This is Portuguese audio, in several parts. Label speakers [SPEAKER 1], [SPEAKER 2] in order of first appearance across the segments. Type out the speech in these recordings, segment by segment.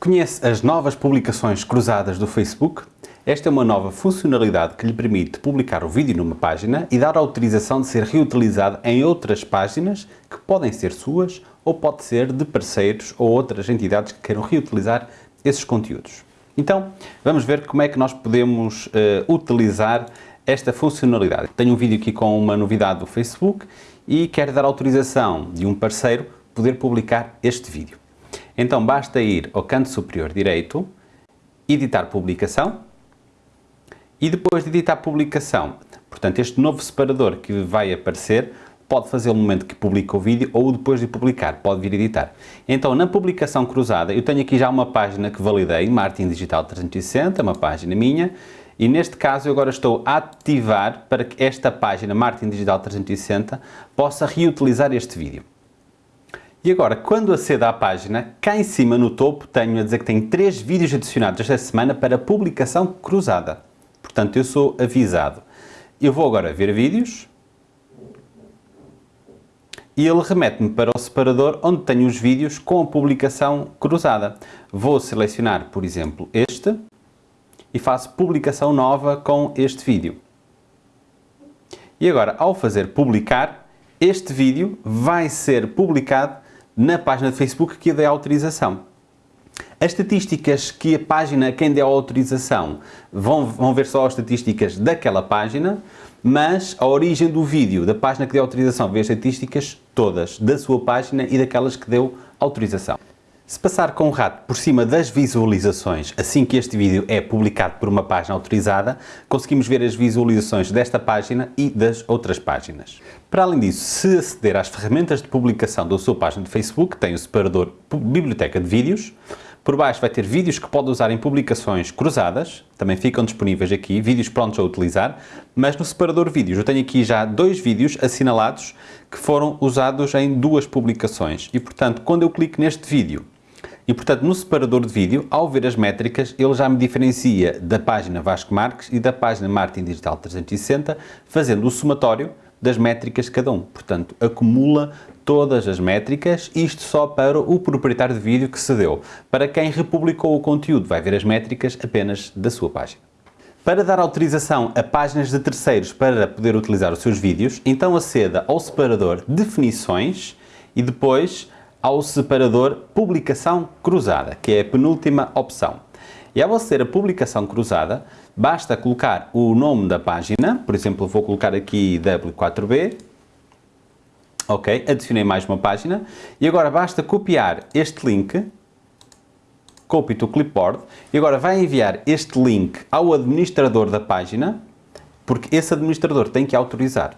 [SPEAKER 1] Conhece as novas publicações cruzadas do Facebook? Esta é uma nova funcionalidade que lhe permite publicar o vídeo numa página e dar autorização de ser reutilizado em outras páginas que podem ser suas ou pode ser de parceiros ou outras entidades que queiram reutilizar esses conteúdos. Então, vamos ver como é que nós podemos uh, utilizar esta funcionalidade. Tenho um vídeo aqui com uma novidade do Facebook e quero dar autorização de um parceiro poder publicar este vídeo. Então basta ir ao canto superior direito, editar publicação e depois de editar publicação, portanto este novo separador que vai aparecer pode fazer no momento que publica o vídeo ou depois de publicar, pode vir editar. Então na publicação cruzada eu tenho aqui já uma página que validei, Martin Digital 360, uma página minha, e neste caso eu agora estou a ativar para que esta página Martin Digital 360 possa reutilizar este vídeo. E agora, quando acedo à página, cá em cima no topo tenho a dizer que tem três vídeos adicionados esta semana para publicação cruzada. Portanto, eu sou avisado. Eu vou agora ver vídeos e ele remete-me para o separador onde tenho os vídeos com a publicação cruzada. Vou selecionar, por exemplo, este e faço publicação nova com este vídeo. E agora, ao fazer publicar, este vídeo vai ser publicado na página de Facebook que dê autorização. As estatísticas que a página, quem der autorização, vão, vão ver só as estatísticas daquela página, mas a origem do vídeo da página que deu autorização vê as estatísticas todas da sua página e daquelas que deu autorização. Se passar com o rato por cima das visualizações assim que este vídeo é publicado por uma página autorizada, conseguimos ver as visualizações desta página e das outras páginas. Para além disso, se aceder às ferramentas de publicação da sua página de Facebook, tem o separador Biblioteca de Vídeos, por baixo vai ter vídeos que pode usar em publicações cruzadas, também ficam disponíveis aqui, vídeos prontos a utilizar, mas no separador vídeos eu tenho aqui já dois vídeos assinalados que foram usados em duas publicações. E, portanto, quando eu clico neste vídeo e, portanto, no separador de vídeo, ao ver as métricas, ele já me diferencia da página Vasco Marques e da página Martin Digital 360, fazendo o somatório das métricas de cada um. Portanto, acumula todas as métricas, isto só para o proprietário de vídeo que cedeu. Para quem republicou o conteúdo, vai ver as métricas apenas da sua página. Para dar autorização a páginas de terceiros para poder utilizar os seus vídeos, então aceda ao separador Definições e depois ao separador Publicação Cruzada, que é a penúltima opção. E ao aceder a Publicação Cruzada, basta colocar o nome da página, por exemplo, vou colocar aqui W4B, ok, adicionei mais uma página, e agora basta copiar este link, copy to clipboard, e agora vai enviar este link ao administrador da página, porque esse administrador tem que autorizar.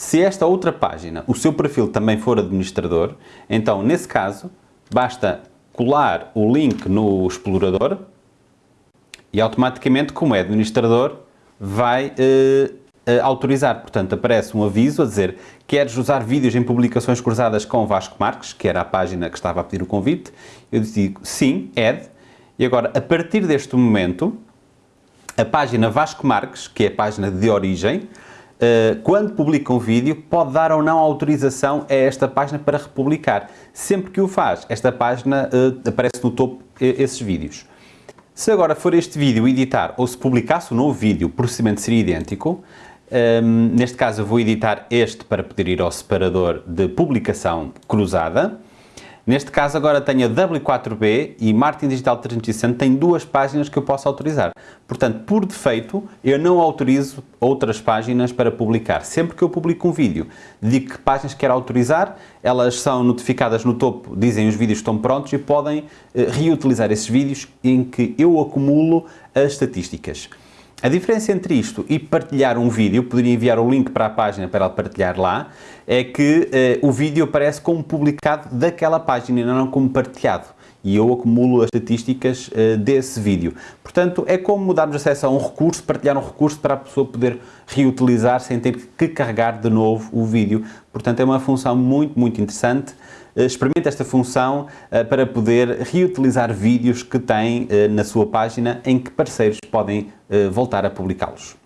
[SPEAKER 1] Se esta outra página, o seu perfil também for administrador, então, nesse caso, basta colar o link no explorador e automaticamente, como é administrador, vai eh, eh, autorizar. Portanto, aparece um aviso a dizer queres usar vídeos em publicações cruzadas com Vasco Marques, que era a página que estava a pedir o convite. Eu digo sim, add. E agora, a partir deste momento, a página Vasco Marques, que é a página de origem, quando publica um vídeo, pode dar ou não autorização a esta página para republicar. Sempre que o faz, esta página uh, aparece no topo esses vídeos. Se agora for este vídeo editar ou se publicasse um novo vídeo, o procedimento seria idêntico. Ehm, neste caso eu vou editar este para poder ir ao separador de publicação cruzada. Neste caso agora tenho a W4B e Martin Digital 360 tem duas páginas que eu posso autorizar. Portanto, por defeito, eu não autorizo outras páginas para publicar. Sempre que eu publico um vídeo, digo que páginas quero autorizar, elas são notificadas no topo, dizem os vídeos estão prontos e podem eh, reutilizar esses vídeos em que eu acumulo as estatísticas. A diferença entre isto e partilhar um vídeo, poderia enviar o link para a página para ela partilhar lá, é que eh, o vídeo aparece como publicado daquela página e não como partilhado. E eu acumulo as estatísticas uh, desse vídeo. Portanto, é como darmos acesso a um recurso, partilhar um recurso para a pessoa poder reutilizar sem ter que carregar de novo o vídeo. Portanto, é uma função muito, muito interessante. Uh, experimente esta função uh, para poder reutilizar vídeos que tem na sua página em que parceiros podem voltar a publicá-los.